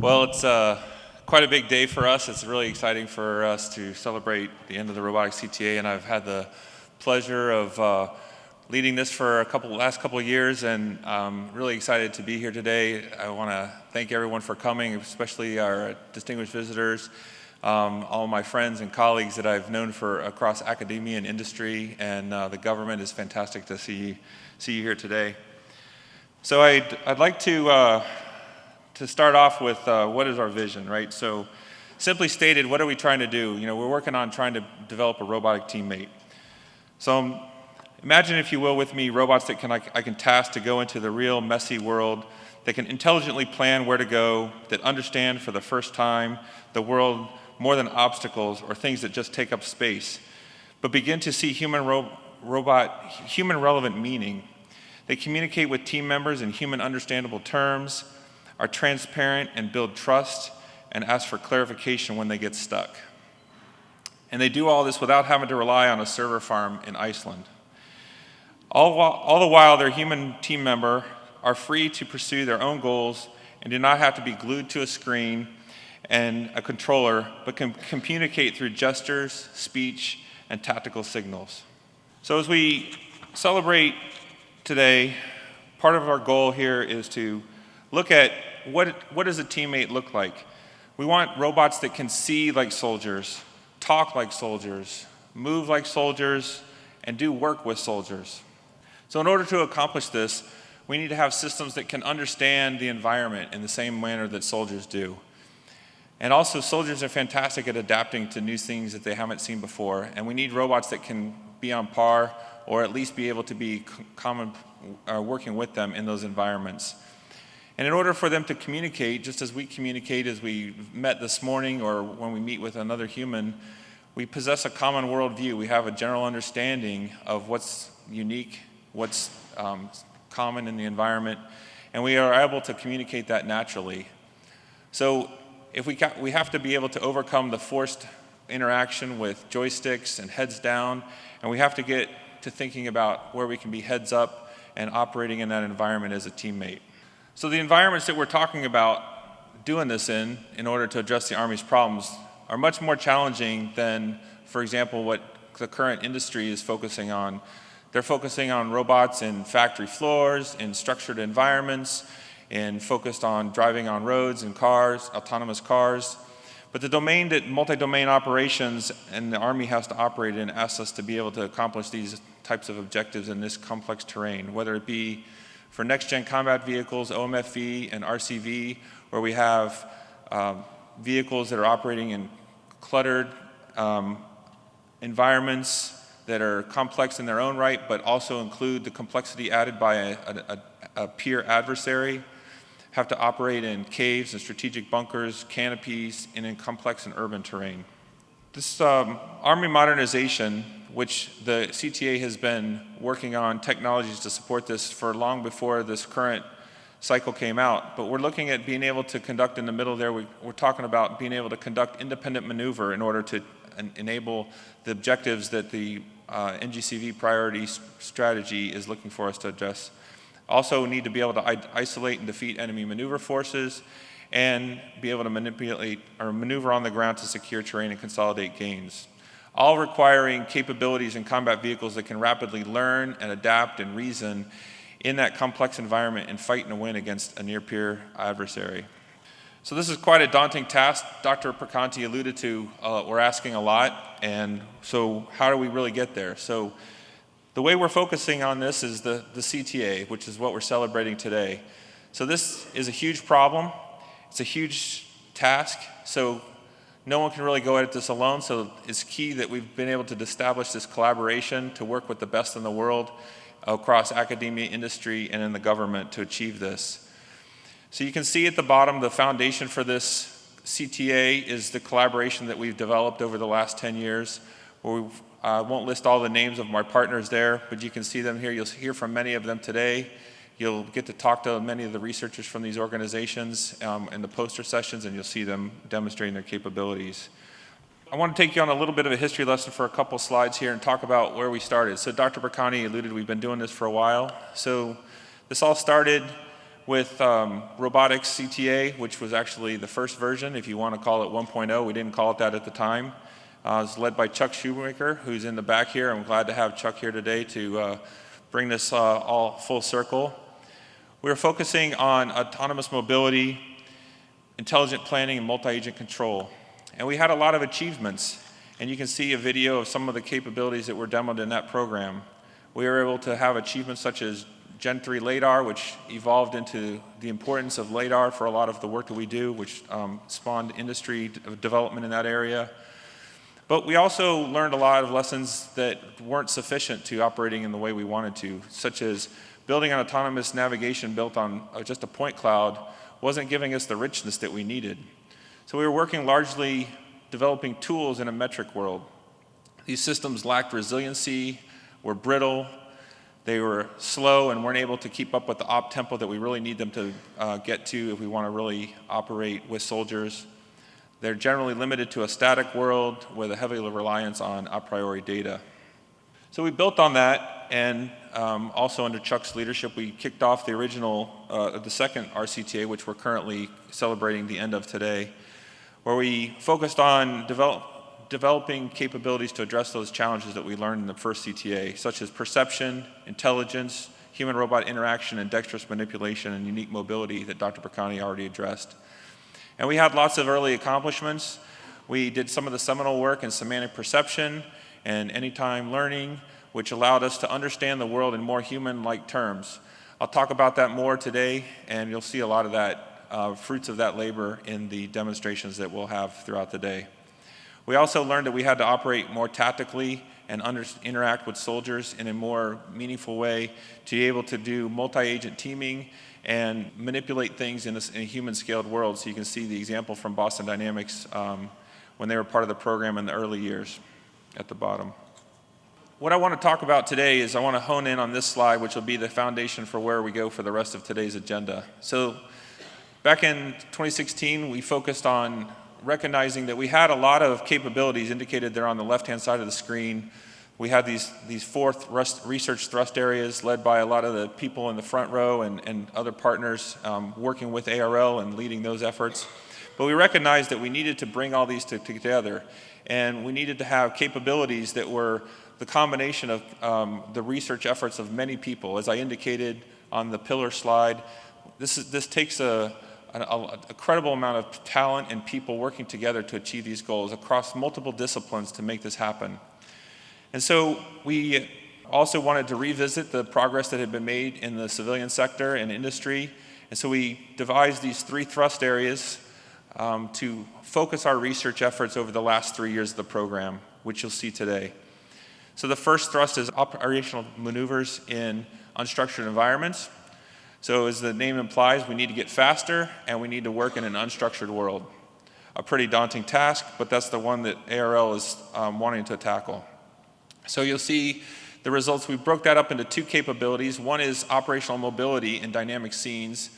Well, it's uh, quite a big day for us. It's really exciting for us to celebrate the end of the Robotics CTA, and I've had the pleasure of uh, leading this for a couple last couple of years, and I'm really excited to be here today. I want to thank everyone for coming, especially our distinguished visitors, um, all my friends and colleagues that I've known for across academia and industry, and uh, the government is fantastic to see see you here today. So I'd, I'd like to uh, to start off with uh, what is our vision, right? So simply stated, what are we trying to do? You know, we're working on trying to develop a robotic teammate. So um, imagine, if you will, with me, robots that can, I, I can task to go into the real messy world, that can intelligently plan where to go, that understand for the first time the world more than obstacles or things that just take up space, but begin to see human ro robot, human relevant meaning. They communicate with team members in human understandable terms, are transparent and build trust and ask for clarification when they get stuck. And they do all this without having to rely on a server farm in Iceland. All, while, all the while, their human team member are free to pursue their own goals and do not have to be glued to a screen and a controller, but can communicate through gestures, speech, and tactical signals. So as we celebrate today, part of our goal here is to look at what, what does a teammate look like? We want robots that can see like soldiers, talk like soldiers, move like soldiers, and do work with soldiers. So in order to accomplish this, we need to have systems that can understand the environment in the same manner that soldiers do. And also, soldiers are fantastic at adapting to new things that they haven't seen before, and we need robots that can be on par or at least be able to be common, uh, working with them in those environments. And in order for them to communicate, just as we communicate as we met this morning or when we meet with another human, we possess a common worldview. We have a general understanding of what's unique, what's um, common in the environment, and we are able to communicate that naturally. So if we, we have to be able to overcome the forced interaction with joysticks and heads down, and we have to get to thinking about where we can be heads up and operating in that environment as a teammate. So the environments that we're talking about doing this in, in order to address the Army's problems, are much more challenging than, for example, what the current industry is focusing on. They're focusing on robots in factory floors, in structured environments, and focused on driving on roads and cars, autonomous cars. But the domain that multi-domain operations and the Army has to operate in asks us to be able to accomplish these types of objectives in this complex terrain, whether it be for next-gen combat vehicles, OMFV and RCV, where we have um, vehicles that are operating in cluttered um, environments that are complex in their own right, but also include the complexity added by a, a, a peer adversary, have to operate in caves and strategic bunkers, canopies, and in complex and urban terrain. This um, Army modernization which the CTA has been working on technologies to support this for long before this current cycle came out. But we're looking at being able to conduct in the middle there, we, are talking about being able to conduct independent maneuver in order to enable the objectives that the uh, NGCV priority strategy is looking for us to address. Also need to be able to isolate and defeat enemy maneuver forces and be able to manipulate or maneuver on the ground to secure terrain and consolidate gains all requiring capabilities in combat vehicles that can rapidly learn and adapt and reason in that complex environment and fight and win against a near-peer adversary. So this is quite a daunting task. Dr. Perconti alluded to, uh, we're asking a lot, and so how do we really get there? So the way we're focusing on this is the, the CTA, which is what we're celebrating today. So this is a huge problem. It's a huge task. So no one can really go at this alone, so it's key that we've been able to establish this collaboration to work with the best in the world across academia, industry, and in the government to achieve this. So you can see at the bottom the foundation for this CTA is the collaboration that we've developed over the last 10 years. Where we uh, won't list all the names of my partners there, but you can see them here. You'll hear from many of them today. You'll get to talk to many of the researchers from these organizations um, in the poster sessions and you'll see them demonstrating their capabilities. I want to take you on a little bit of a history lesson for a couple slides here and talk about where we started. So Dr. Perconti alluded we've been doing this for a while. So this all started with um, robotics CTA, which was actually the first version, if you want to call it 1.0. We didn't call it that at the time. Uh, it's led by Chuck Shoemaker, who's in the back here. I'm glad to have Chuck here today to uh, bring this uh, all full circle. We're focusing on autonomous mobility, intelligent planning, and multi-agent control. And we had a lot of achievements. And you can see a video of some of the capabilities that were demoed in that program. We were able to have achievements such as Gen 3 LADAR, which evolved into the importance of LADAR for a lot of the work that we do, which um, spawned industry development in that area. But we also learned a lot of lessons that weren't sufficient to operating in the way we wanted to, such as building an autonomous navigation built on uh, just a point cloud wasn't giving us the richness that we needed. So we were working largely developing tools in a metric world. These systems lacked resiliency, were brittle, they were slow and weren't able to keep up with the op tempo that we really need them to uh, get to if we want to really operate with soldiers. They're generally limited to a static world with a heavy reliance on a priori data. So we built on that and um, also under Chuck's leadership we kicked off the original, uh, the second RCTA which we're currently celebrating the end of today where we focused on develop, developing capabilities to address those challenges that we learned in the first CTA, such as perception, intelligence, human-robot interaction, and dexterous manipulation and unique mobility that Dr. Perconti already addressed. And we had lots of early accomplishments. We did some of the seminal work in semantic perception and anytime learning, which allowed us to understand the world in more human-like terms. I'll talk about that more today, and you'll see a lot of that, uh, fruits of that labor in the demonstrations that we'll have throughout the day. We also learned that we had to operate more tactically and interact with soldiers in a more meaningful way to be able to do multi-agent teaming and manipulate things in a, a, human scaled world. So you can see the example from Boston Dynamics um, when they were part of the program in the early years at the bottom. What I want to talk about today is I want to hone in on this slide, which will be the foundation for where we go for the rest of today's agenda. So back in 2016, we focused on recognizing that we had a lot of capabilities indicated there on the left-hand side of the screen. We had these, these four thrust, research thrust areas led by a lot of the people in the front row and, and other partners um, working with ARL and leading those efforts. But we recognized that we needed to bring all these to, together and we needed to have capabilities that were the combination of um, the research efforts of many people. As I indicated on the pillar slide, this, is, this takes a, a, a, credible amount of talent and people working together to achieve these goals across multiple disciplines to make this happen. And so we also wanted to revisit the progress that had been made in the civilian sector and industry. And so we devised these three thrust areas um, to focus our research efforts over the last three years of the program, which you'll see today. So the first thrust is operational maneuvers in unstructured environments. So as the name implies, we need to get faster and we need to work in an unstructured world. A pretty daunting task, but that's the one that ARL is um, wanting to tackle. So you'll see the results. We broke that up into two capabilities. One is operational mobility in dynamic scenes.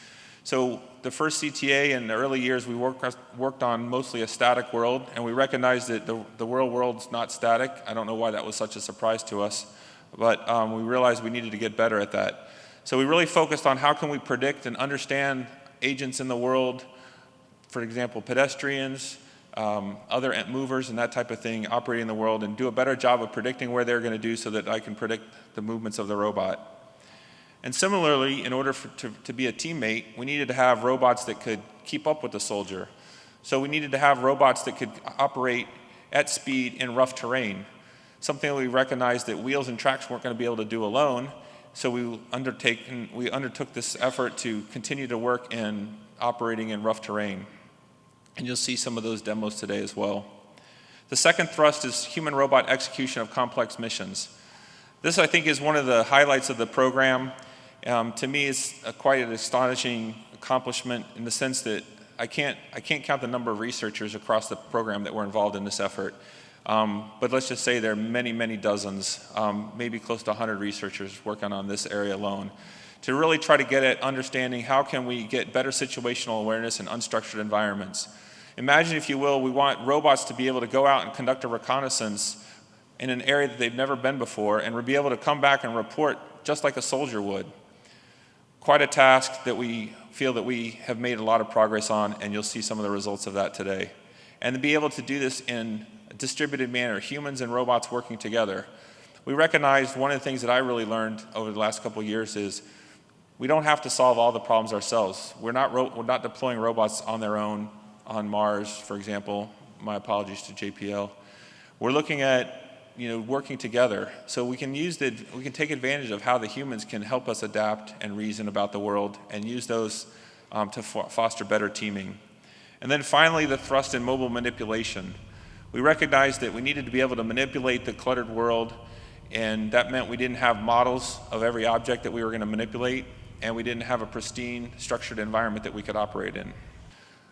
So the first CTA in the early years, we worked, worked on mostly a static world, and we recognized that the, the real world's not static. I don't know why that was such a surprise to us, but um, we realized we needed to get better at that. So we really focused on how can we predict and understand agents in the world, for example, pedestrians, um, other movers and that type of thing operating in the world and do a better job of predicting where they're going to do so that I can predict the movements of the robot. And similarly, in order for, to, to be a teammate, we needed to have robots that could keep up with the soldier. So we needed to have robots that could operate at speed in rough terrain, something we recognized that wheels and tracks weren't going to be able to do alone, so we, undertake, we undertook this effort to continue to work in operating in rough terrain. And you'll see some of those demos today as well. The second thrust is human-robot execution of complex missions. This, I think, is one of the highlights of the program. Um, to me, it's a, quite an astonishing accomplishment in the sense that I can't, I can't count the number of researchers across the program that were involved in this effort. Um, but let's just say there are many, many dozens, um, maybe close to 100 researchers working on this area alone to really try to get at understanding how can we get better situational awareness in unstructured environments. Imagine, if you will, we want robots to be able to go out and conduct a reconnaissance in an area that they've never been before and be able to come back and report just like a soldier would. Quite a task that we feel that we have made a lot of progress on, and you'll see some of the results of that today. And to be able to do this in a distributed manner, humans and robots working together. We recognized one of the things that I really learned over the last couple years is we don't have to solve all the problems ourselves. We're not, we're not deploying robots on their own on Mars, for example. My apologies to JPL. We're looking at you know, working together. So we can use the, we can take advantage of how the humans can help us adapt and reason about the world and use those um, to fo foster better teaming. And then finally, the thrust in mobile manipulation. We recognized that we needed to be able to manipulate the cluttered world, and that meant we didn't have models of every object that we were going to manipulate, and we didn't have a pristine, structured environment that we could operate in.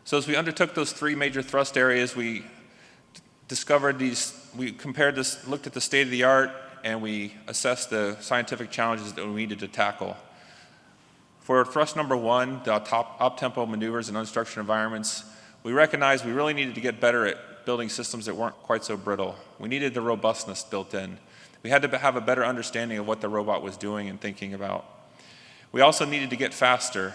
So as we undertook those three major thrust areas, we discovered these, we compared this, looked at the state of the art, and we assessed the scientific challenges that we needed to tackle. For thrust number one, the top up-tempo maneuvers in unstructured environments, we recognized we really needed to get better at building systems that weren't quite so brittle. We needed the robustness built in. We had to have a better understanding of what the robot was doing and thinking about. We also needed to get faster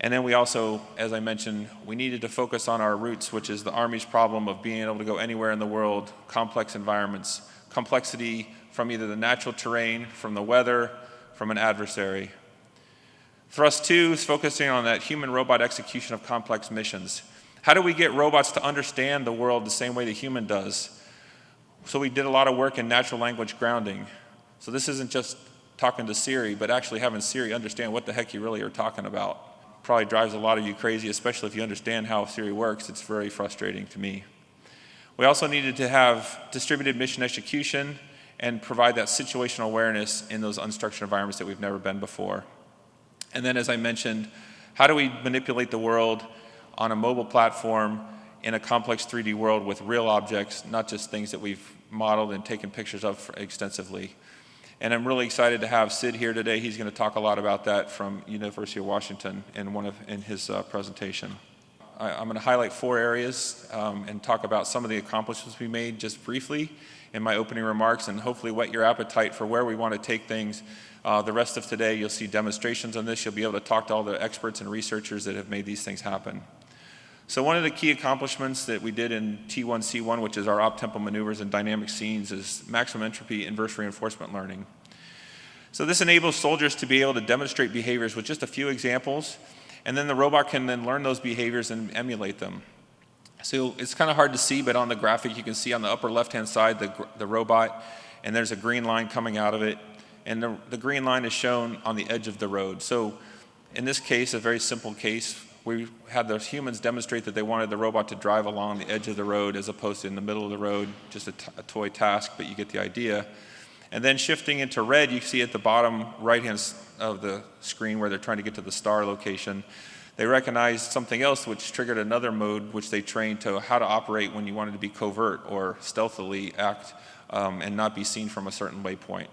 and then we also, as I mentioned, we needed to focus on our roots, which is the Army's problem of being able to go anywhere in the world, complex environments, complexity from either the natural terrain, from the weather, from an adversary. Thrust two is focusing on that human-robot execution of complex missions. How do we get robots to understand the world the same way the human does? So we did a lot of work in natural language grounding. So this isn't just talking to Siri, but actually having Siri understand what the heck you really are talking about probably drives a lot of you crazy, especially if you understand how Siri works. It's very frustrating to me. We also needed to have distributed mission execution and provide that situational awareness in those unstructured environments that we've never been before. And then as I mentioned, how do we manipulate the world on a mobile platform in a complex 3D world with real objects, not just things that we've modeled and taken pictures of extensively. And I'm really excited to have Sid here today. He's going to talk a lot about that from University of Washington in one of in his uh, presentation. I, am going to highlight four areas um, and talk about some of the accomplishments we made just briefly in my opening remarks and hopefully whet your appetite for where we want to take things. Uh, the rest of today you'll see demonstrations on this. You'll be able to talk to all the experts and researchers that have made these things happen. So one of the key accomplishments that we did in T1C1, which is our op-tempo maneuvers and dynamic scenes, is maximum entropy inverse reinforcement learning. So this enables soldiers to be able to demonstrate behaviors with just a few examples, and then the robot can then learn those behaviors and emulate them. So it's kind of hard to see, but on the graphic you can see on the upper left-hand side the, the robot, and there's a green line coming out of it, and the, the green line is shown on the edge of the road. So in this case, a very simple case, we had the humans demonstrate that they wanted the robot to drive along the edge of the road as opposed to in the middle of the road, just a, toy task, but you get the idea. And then shifting into red, you see at the bottom right-hand of the screen where they're trying to get to the star location, they recognized something else which triggered another mode which they trained to how to operate when you wanted to be covert or stealthily act um, and not be seen from a certain waypoint.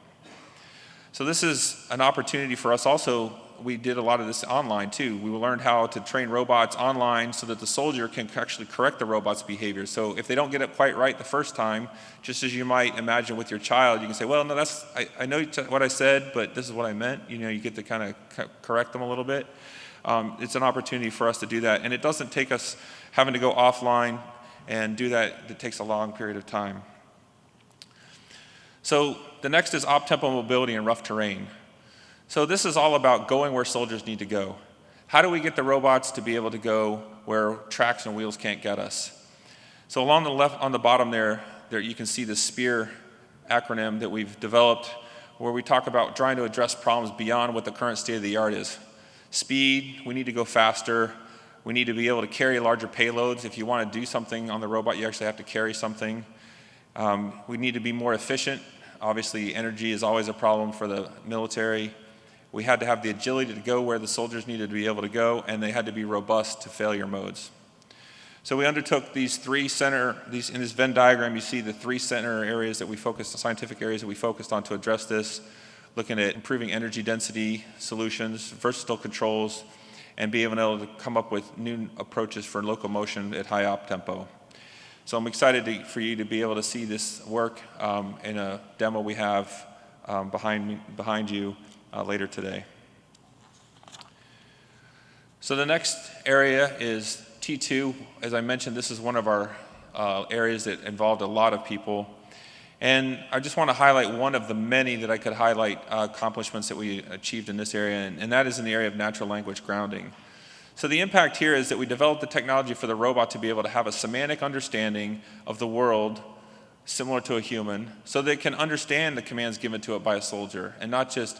So this is an opportunity for us also we did a lot of this online too. We learned how to train robots online so that the soldier can actually correct the robot's behavior. So if they don't get it quite right the first time, just as you might imagine with your child, you can say, well, no, that's, I, I know what I said, but this is what I meant. You know, you get to kind of correct them a little bit. Um, it's an opportunity for us to do that. And it doesn't take us having to go offline and do that. It takes a long period of time. So the next is op-tempo mobility in rough terrain. So this is all about going where soldiers need to go. How do we get the robots to be able to go where tracks and wheels can't get us? So along the left, on the bottom there, there you can see the SPEAR acronym that we've developed where we talk about trying to address problems beyond what the current state of the art is. Speed, we need to go faster. We need to be able to carry larger payloads. If you want to do something on the robot, you actually have to carry something. Um, we need to be more efficient. Obviously, energy is always a problem for the military. We had to have the agility to go where the soldiers needed to be able to go, and they had to be robust to failure modes. So we undertook these three center, these, in this Venn diagram you see the three center areas that we focused, the scientific areas that we focused on to address this, looking at improving energy density solutions, versatile controls, and being able to come up with new approaches for locomotion at high op tempo. So I'm excited to, for you to be able to see this work um, in a demo we have um, behind, behind you uh, later today. So the next area is T2. As I mentioned, this is one of our uh, areas that involved a lot of people. And I just want to highlight one of the many that I could highlight uh, accomplishments that we achieved in this area, and, and that is in the area of natural language grounding. So the impact here is that we developed the technology for the robot to be able to have a semantic understanding of the world similar to a human, so that it can understand the commands given to it by a soldier, and not just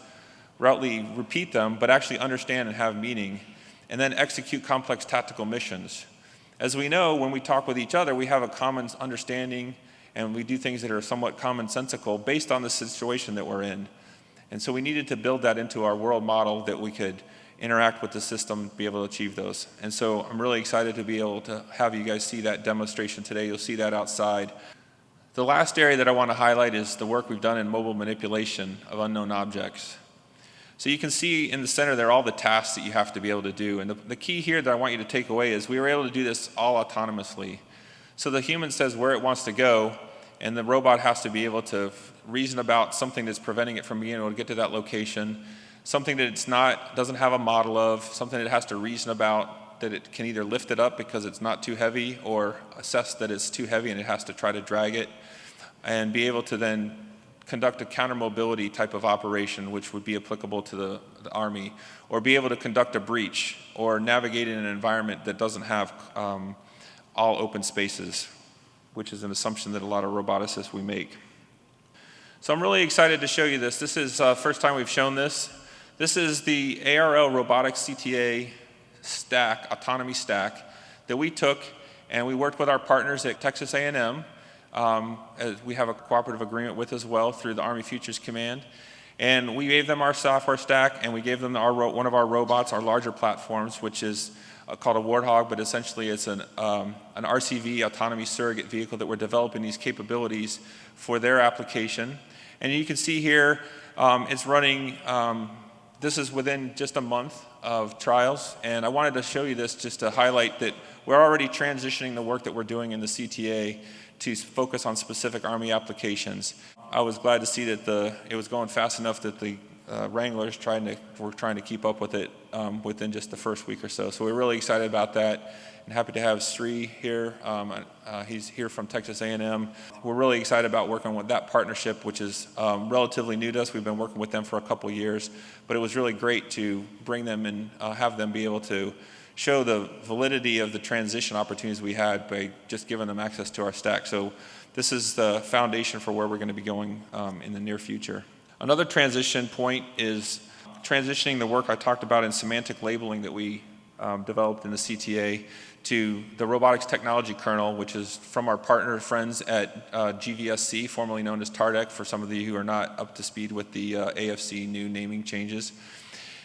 routely repeat them, but actually understand and have meaning, and then execute complex tactical missions. As we know, when we talk with each other, we have a common understanding and we do things that are somewhat commonsensical based on the situation that we're in. And so we needed to build that into our world model that we could interact with the system, be able to achieve those. And so I'm really excited to be able to have you guys see that demonstration today. You'll see that outside. The last area that I want to highlight is the work we've done in mobile manipulation of unknown objects. So you can see in the center there all the tasks that you have to be able to do. And the, the key here that I want you to take away is we were able to do this all autonomously. So the human says where it wants to go, and the robot has to be able to reason about something that's preventing it from being able to get to that location, something that it's not, doesn't have a model of, something that it has to reason about, that it can either lift it up because it's not too heavy or assess that it's too heavy and it has to try to drag it, and be able to then conduct a counter mobility type of operation which would be applicable to the, the, Army, or be able to conduct a breach or navigate in an environment that doesn't have um, all open spaces, which is an assumption that a lot of roboticists we make. So I'm really excited to show you this. This is the uh, first time we've shown this. This is the ARL Robotics CTA stack, autonomy stack, that we took and we worked with our partners at Texas A&M. Um, we have a cooperative agreement with as well through the Army Futures Command. And we gave them our software stack and we gave them our, one of our robots, our larger platforms, which is uh, called a Warthog, but essentially it's an, um, an RCV, autonomy surrogate vehicle that we're developing these capabilities for their application. And you can see here, um, it's running, um, this is within just a month of trials, and I wanted to show you this just to highlight that we're already transitioning the work that we're doing in the CTA to focus on specific Army applications. I was glad to see that the, it was going fast enough that the uh, Wranglers trying to, were trying to keep up with it um, within just the first week or so. So we're really excited about that and happy to have Sri here. Um, uh, he's here from Texas A&M. We're really excited about working with that partnership, which is um, relatively new to us. We've been working with them for a couple years, but it was really great to bring them and uh, have them be able to show the validity of the transition opportunities we had by just giving them access to our stack. So this is the foundation for where we're going to be going um, in the near future. Another transition point is transitioning the work I talked about in semantic labeling that we um, developed in the CTA to the robotics technology kernel, which is from our partner friends at uh, GVSC, formerly known as TARDEC, for some of you who are not up to speed with the uh, AFC new naming changes.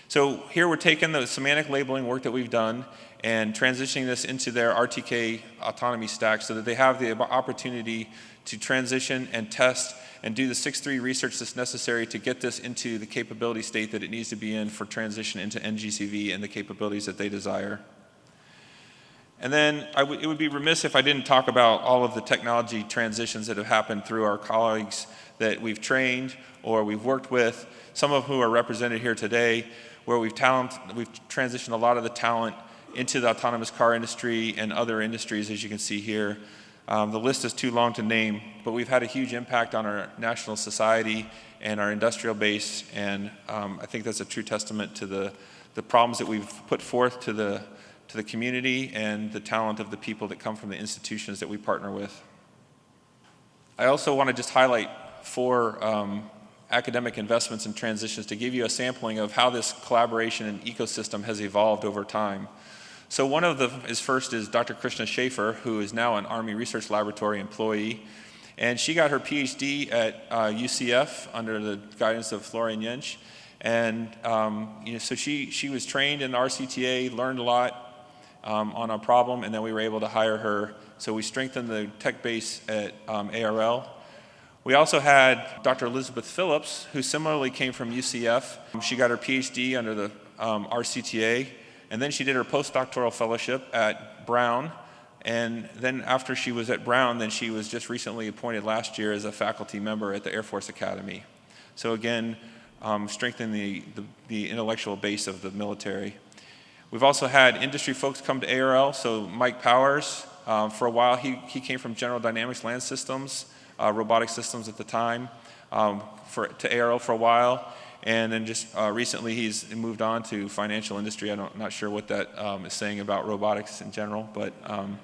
So here we're taking the semantic labeling work that we've done and transitioning this into their RTK autonomy stack so that they have the opportunity to transition and test and do the 6.3 research that's necessary to get this into the capability state that it needs to be in for transition into NGCV and the capabilities that they desire. And then it would be remiss if I didn't talk about all of the technology transitions that have happened through our colleagues that we've trained or we've worked with, some of whom are represented here today, where we've, talent, we've transitioned a lot of the talent into the autonomous car industry and other industries, as you can see here. Um, the list is too long to name, but we've had a huge impact on our national society and our industrial base, and um, I think that's a true testament to the, the problems that we've put forth to the, to the community and the talent of the people that come from the institutions that we partner with. I also want to just highlight four um, academic investments and transitions to give you a sampling of how this collaboration and ecosystem has evolved over time. So one of the is first is Dr. Kristin Schaefer, who is now an Army Research Laboratory employee. And she got her PhD at uh, UCF under the guidance of Florian Jentsch. And um, you know, so she, she was trained in RCTA, learned a lot um, on a problem, and then we were able to hire her. So we strengthened the tech base at um, ARL. We also had Dr. Elizabeth Phillips, who similarly came from UCF. She got her PhD under the um, RCTA and then she did her postdoctoral fellowship at Brown. And then after she was at Brown, then she was just recently appointed last year as a faculty member at the Air Force Academy. So again, um, strengthening the, the, the, intellectual base of the military. We've also had industry folks come to ARL, so Mike Powers, um, for a while he, he came from General Dynamics Land Systems, uh, robotic systems at the time, um, for, to ARL for a while. And then just uh, recently he's moved on to financial industry. I'm not sure what that um, is saying about robotics in general, but um,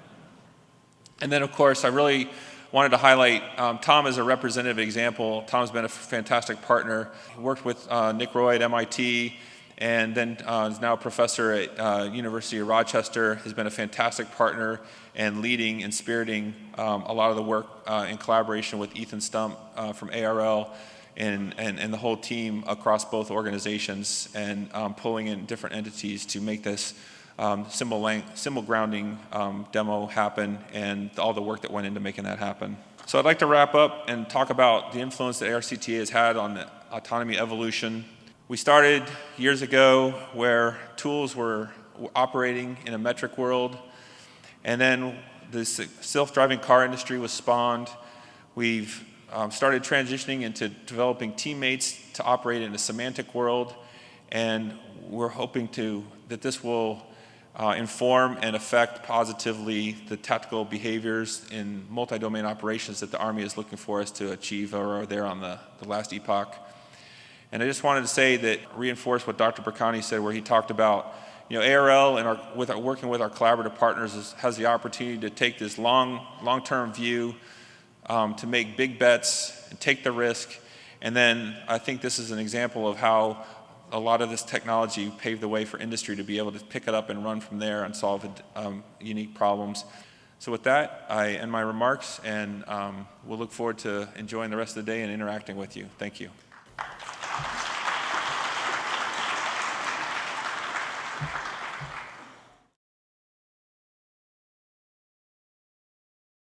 and then of course I really wanted to highlight um, Tom as a representative example. Tom's been a fantastic partner. He worked with uh, Nick Roy at MIT and then uh, is now a professor at uh, University of Rochester, has been a fantastic partner and leading and spiriting um, a lot of the work uh, in collaboration with Ethan Stump uh, from ARL and, and, and, the whole team across both organizations and um, pulling in different entities to make this um, symbol, symbol grounding um, demo happen and all the work that went into making that happen. So I'd like to wrap up and talk about the influence that RCTA has had on the autonomy evolution we started years ago where tools were operating in a metric world, and then the self-driving car industry was spawned. We've um, started transitioning into developing teammates to operate in a semantic world, and we're hoping to that this will uh, inform and affect positively the tactical behaviors in multi-domain operations that the Army is looking for us to achieve or are there on the, the last epoch. And I just wanted to say that, reinforce what Dr. Perconti said where he talked about, you know, ARL and our, with our, working with our collaborative partners is, has the opportunity to take this long, long-term view um, to make big bets and take the risk. And then I think this is an example of how a lot of this technology paved the way for industry to be able to pick it up and run from there and solve um, unique problems. So with that, I end my remarks and um, we'll look forward to enjoying the rest of the day and interacting with you. Thank you.